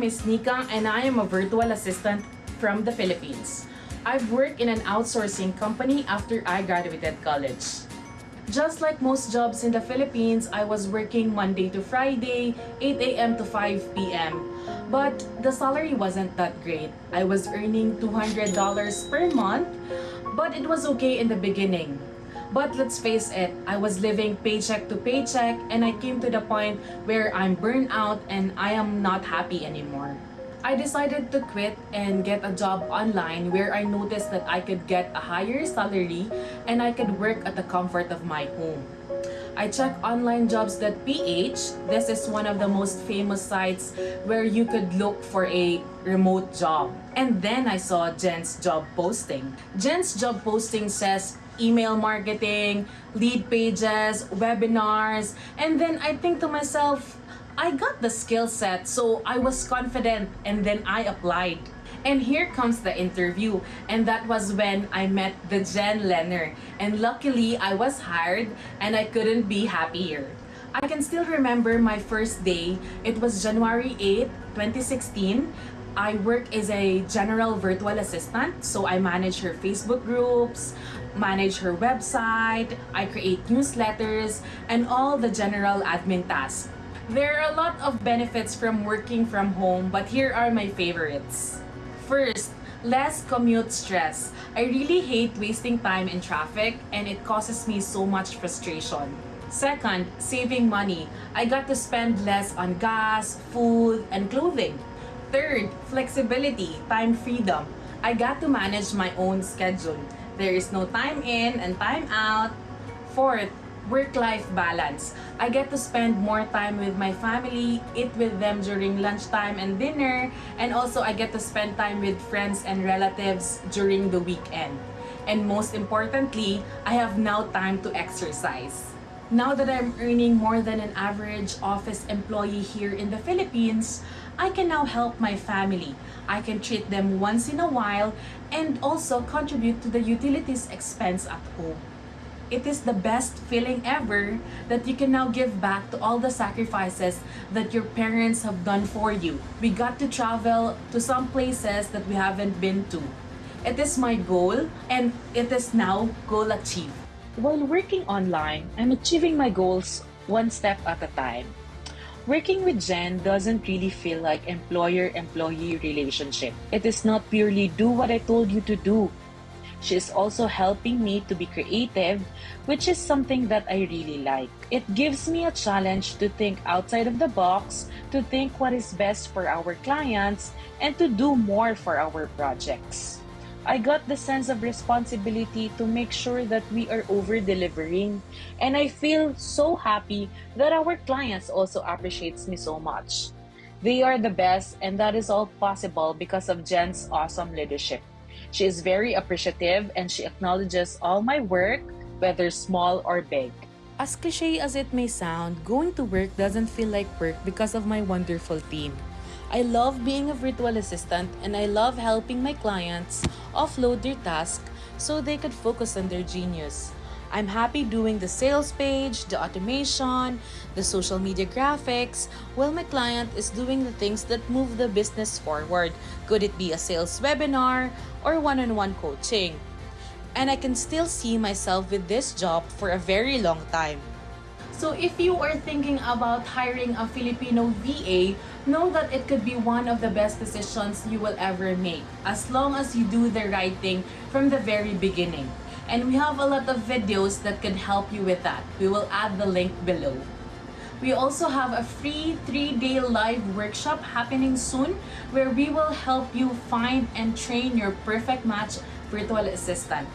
My name is Nika and I am a virtual assistant from the Philippines. I've worked in an outsourcing company after I graduated college. Just like most jobs in the Philippines, I was working Monday to Friday, 8 a.m. to 5 p.m. But the salary wasn't that great. I was earning $200 per month, but it was okay in the beginning. But let's face it, I was living paycheck to paycheck and I came to the point where I'm burned out and I am not happy anymore. I decided to quit and get a job online where I noticed that I could get a higher salary and I could work at the comfort of my home. I checked onlinejobs.ph. This is one of the most famous sites where you could look for a remote job. And then I saw Jen's job posting. Jen's job posting says email marketing, lead pages, webinars, and then I think to myself, I got the skill set, so I was confident and then I applied. And here comes the interview, and that was when I met the Jen Lehner. And luckily, I was hired and I couldn't be happier. I can still remember my first day. It was January 8, 2016. I work as a general virtual assistant, so I manage her Facebook groups, manage her website, I create newsletters, and all the general admin tasks. There are a lot of benefits from working from home, but here are my favorites. First, less commute stress. I really hate wasting time in traffic and it causes me so much frustration. Second, saving money. I got to spend less on gas, food, and clothing. Third, flexibility, time freedom. I got to manage my own schedule. There is no time in and time out. Fourth, work-life balance. I get to spend more time with my family, eat with them during lunchtime and dinner, and also I get to spend time with friends and relatives during the weekend. And most importantly, I have now time to exercise. Now that I'm earning more than an average office employee here in the Philippines, I can now help my family. I can treat them once in a while and also contribute to the utilities expense at home it is the best feeling ever that you can now give back to all the sacrifices that your parents have done for you. We got to travel to some places that we haven't been to. It is my goal and it is now goal achieved. While working online, I'm achieving my goals one step at a time. Working with Jen doesn't really feel like employer-employee relationship. It is not purely do what I told you to do she is also helping me to be creative, which is something that I really like. It gives me a challenge to think outside of the box, to think what is best for our clients, and to do more for our projects. I got the sense of responsibility to make sure that we are over delivering and I feel so happy that our clients also appreciates me so much. They are the best and that is all possible because of Jen's awesome leadership. She is very appreciative and she acknowledges all my work, whether small or big. As cliche as it may sound, going to work doesn't feel like work because of my wonderful team. I love being a virtual assistant and I love helping my clients offload their task so they could focus on their genius. I'm happy doing the sales page, the automation, the social media graphics, while my client is doing the things that move the business forward. Could it be a sales webinar or one-on-one -on -one coaching? And I can still see myself with this job for a very long time. So if you are thinking about hiring a Filipino VA, know that it could be one of the best decisions you will ever make as long as you do the right thing from the very beginning. And we have a lot of videos that can help you with that. We will add the link below. We also have a free 3-day live workshop happening soon where we will help you find and train your perfect match virtual assistant.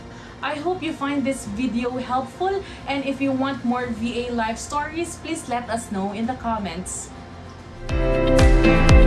I hope you find this video helpful and if you want more VA life stories, please let us know in the comments. Thank you.